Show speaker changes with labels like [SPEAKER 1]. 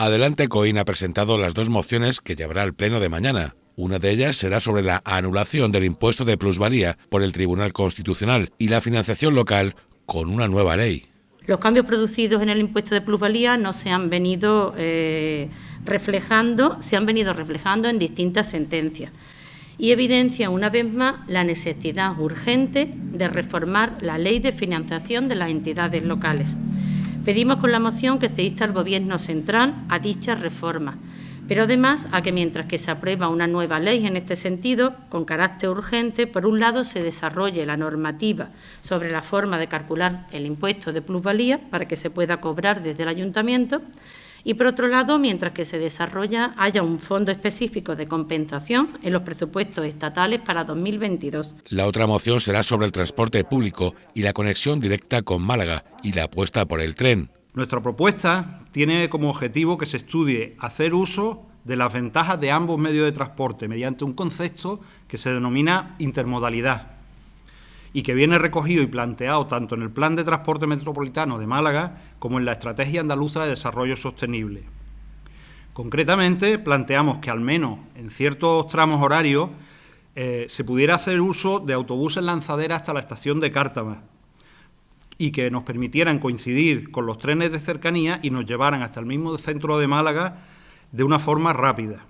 [SPEAKER 1] Adelante Coín ha presentado las dos mociones que llevará al Pleno de mañana. Una de ellas será sobre la anulación del impuesto de plusvalía por el Tribunal Constitucional y la financiación local con una nueva ley.
[SPEAKER 2] Los cambios producidos en el impuesto de plusvalía no se han venido eh, reflejando, se han venido reflejando en distintas sentencias y evidencia una vez más la necesidad urgente de reformar la ley de financiación de las entidades locales. Pedimos con la moción que se insta al Gobierno central a dicha reforma, pero además a que mientras que se aprueba una nueva ley en este sentido, con carácter urgente, por un lado se desarrolle la normativa sobre la forma de calcular el impuesto de plusvalía para que se pueda cobrar desde el ayuntamiento y, por otro lado, mientras que se desarrolla, haya un fondo específico de compensación en los presupuestos estatales para 2022.
[SPEAKER 1] La otra moción será sobre el transporte público y la conexión directa con Málaga y la apuesta por el tren.
[SPEAKER 3] Nuestra propuesta tiene como objetivo que se estudie hacer uso de las ventajas de ambos medios de transporte mediante un concepto que se denomina intermodalidad y que viene recogido y planteado tanto en el Plan de Transporte Metropolitano de Málaga como en la Estrategia Andaluza de Desarrollo Sostenible. Concretamente, planteamos que al menos en ciertos tramos horarios eh, se pudiera hacer uso de autobuses lanzaderas hasta la estación de Cártama y que nos permitieran coincidir con los trenes de cercanía y nos llevaran hasta el mismo centro de Málaga de una forma rápida.